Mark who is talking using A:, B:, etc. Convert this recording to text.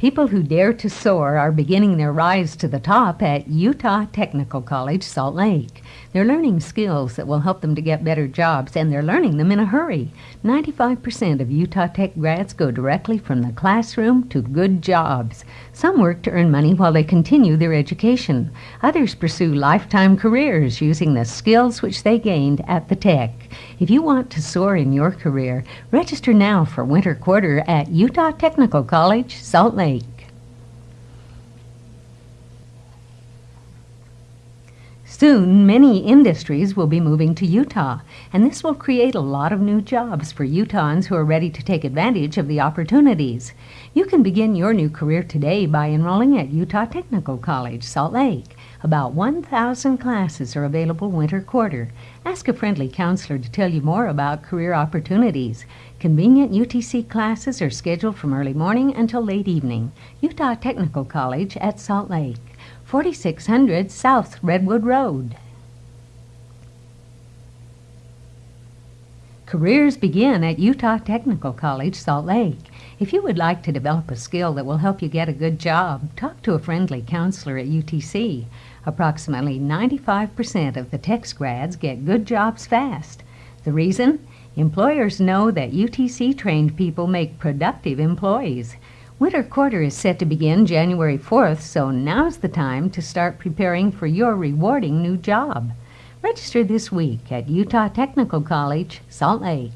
A: People who dare to soar are beginning their rise to the top at Utah Technical College, Salt Lake. They're learning skills that will help them to get better jobs, and they're learning them in a hurry. 95% of Utah Tech grads go directly from the classroom to good jobs. Some work to earn money while they continue their education. Others pursue lifetime careers using the skills which they gained at the Tech. If you want to soar in your career, register now for winter quarter at Utah Technical College, Salt Lake. Soon, many industries will be moving to Utah, and this will create a lot of new jobs for Utahns who are ready to take advantage of the opportunities. You can begin your new career today by enrolling at Utah Technical College, Salt Lake. About 1,000 classes are available winter quarter. Ask a friendly counselor to tell you more about career opportunities. Convenient UTC classes are scheduled from early morning until late evening. Utah Technical College at Salt Lake, 4600 South Redwood Road. Careers begin at Utah Technical College, Salt Lake. If you would like to develop a skill that will help you get a good job, talk to a friendly counselor at UTC. Approximately 95% of the Tech's grads get good jobs fast. The reason? Employers know that UTC trained people make productive employees. Winter quarter is set to begin January 4th, so now's the time to start preparing for your rewarding new job. Register this week at Utah Technical College, Salt Lake.